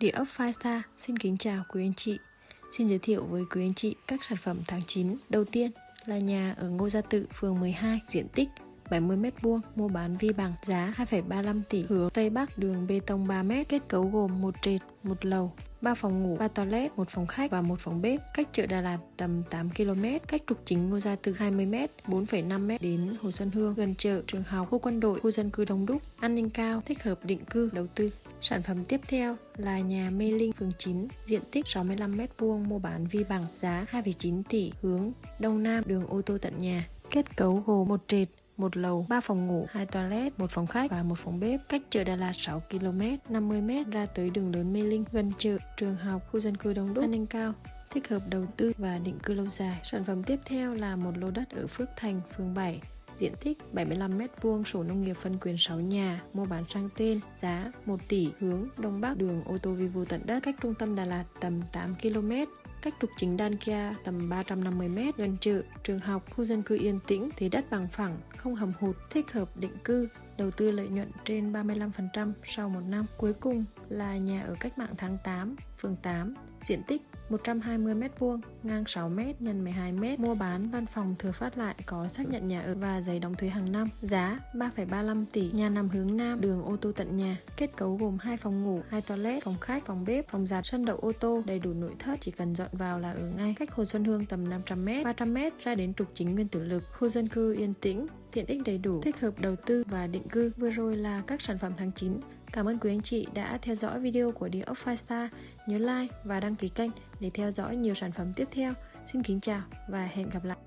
Địa ốc Firestar xin kính chào quý anh chị. Xin giới thiệu với quý anh chị các sản phẩm tháng 9. Đầu tiên là nhà ở Ngô Gia Tự, phường 12, diện tích 70m2, mua bán vi bằng, giá 2,35 tỷ, hướng Tây Bắc, đường bê tông 3m, kết cấu gồm một trệt, một lầu, 3 phòng ngủ, 3 toilet, một phòng khách và một phòng bếp. Cách chợ Đà Lạt tầm 8 km, cách trục chính Ngô Gia từ 20m, 4,5m đến Hồ Xuân Hương, gần chợ, trường học, khu quân đội, khu dân cư đông đúc, an ninh cao, thích hợp định cư, đầu tư. Sản phẩm tiếp theo là nhà Mê Linh, phường 9, diện tích 65m2, mua bán vi bằng, giá 2,9 tỷ, hướng Đông Nam, đường ô tô tận nhà. Kết cấu gồm một trệt, một lầu, 3 phòng ngủ, 2 toilet, một phòng khách và một phòng bếp. Cách chợ Đà Lạt 6 km, 50 m ra tới đường lớn Mê Linh, gần chợ, trường học, khu dân cư đông đúc, an ninh cao thích hợp đầu tư và định cư lâu dài. Sản phẩm tiếp theo là một lô đất ở Phước Thành, phường 7, diện tích 75m2, sổ nông nghiệp phân quyền 6 nhà, mua bán sang tên, giá 1 tỷ, hướng Đông Bắc, đường ô tô vi Vivo tận đất, cách trung tâm Đà Lạt tầm 8 km, cách trục chính Đan Kia tầm 350m, gần chợ, trường học, khu dân cư yên tĩnh, thế đất bằng phẳng, không hầm hụt, thích hợp định cư, đầu tư lợi nhuận trên 35% sau một năm. Cuối cùng là nhà ở cách mạng tháng 8, phường 8, diện tích 120m2, ngang 6m x 12m, mua bán văn phòng thừa phát lại có xác nhận nhà ở và giấy đóng thuế hàng năm. Giá 3,35 tỷ, nhà nằm hướng Nam, đường ô tô tận nhà. Kết cấu gồm hai phòng ngủ, hai toilet, phòng khách, phòng bếp, phòng giặt, sân đậu ô tô, đầy đủ nội thất, chỉ cần dọn vào là ở ngay. Cách Hồ Xuân Hương tầm 500m, 300m ra đến trục chính Nguyên Tử Lực, khu dân cư yên tĩnh, tiện ích đầy đủ, thích hợp đầu tư và định cư. Vừa rồi là các sản phẩm tháng 9. Cảm ơn quý anh chị đã theo dõi video của Địa ốc Star. Nhớ like và đăng ký kênh để theo dõi nhiều sản phẩm tiếp theo. Xin kính chào và hẹn gặp lại.